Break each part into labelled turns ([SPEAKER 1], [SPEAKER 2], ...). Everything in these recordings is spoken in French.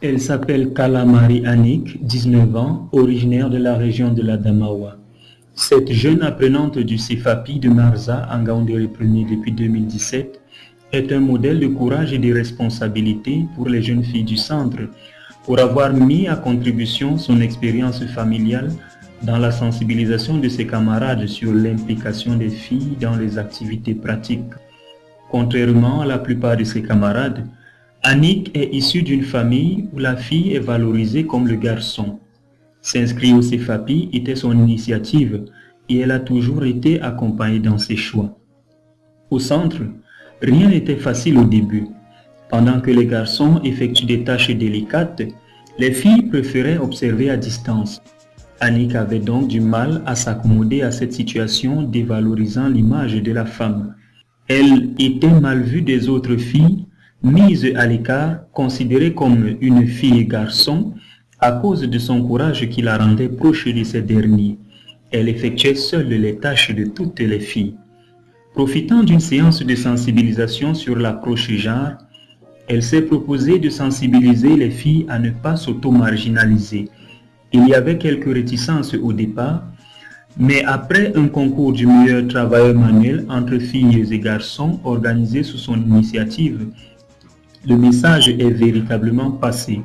[SPEAKER 1] Elle s'appelle Kalamari Annick, 19 ans, originaire de la région de l'Adamawa. Cette jeune apprenante du CFAPI de Marza, en Gaoundé premier depuis 2017, est un modèle de courage et de responsabilité pour les jeunes filles du centre, pour avoir mis à contribution son expérience familiale dans la sensibilisation de ses camarades sur l'implication des filles dans les activités pratiques. Contrairement à la plupart de ses camarades, Annick est issue d'une famille où la fille est valorisée comme le garçon. S'inscrire au CFAPI était son initiative et elle a toujours été accompagnée dans ses choix. Au centre, rien n'était facile au début. Pendant que les garçons effectuent des tâches délicates, les filles préféraient observer à distance. Annick avait donc du mal à s'accommoder à cette situation dévalorisant l'image de la femme. Elle était mal vue des autres filles mise à l'écart, considérée comme une fille garçon à cause de son courage qui la rendait proche de ces derniers. Elle effectuait seule les tâches de toutes les filles. Profitant d'une séance de sensibilisation sur l'approche genre, elle s'est proposée de sensibiliser les filles à ne pas s'auto-marginaliser. Il y avait quelques réticences au départ, mais après un concours du meilleur travailleur manuel entre filles et garçons organisé sous son initiative, le message est véritablement passé.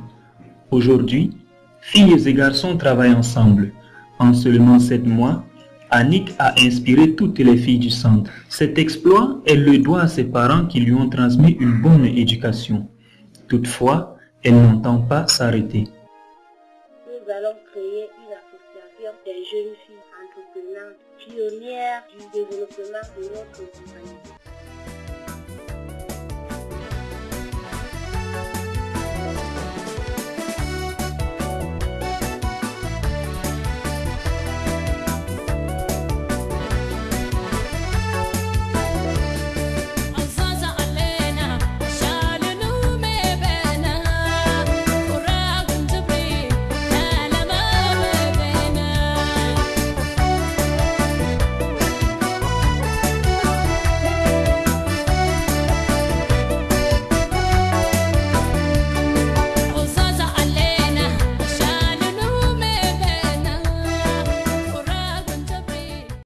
[SPEAKER 1] Aujourd'hui, filles et garçons travaillent ensemble. En seulement sept mois, Annick a inspiré toutes les filles du centre. Cet exploit, elle le doit à ses parents qui lui ont transmis une bonne éducation. Toutefois, elle n'entend pas s'arrêter.
[SPEAKER 2] Nous allons créer une association des jeunes filles entreprenantes pionnières du développement de notre.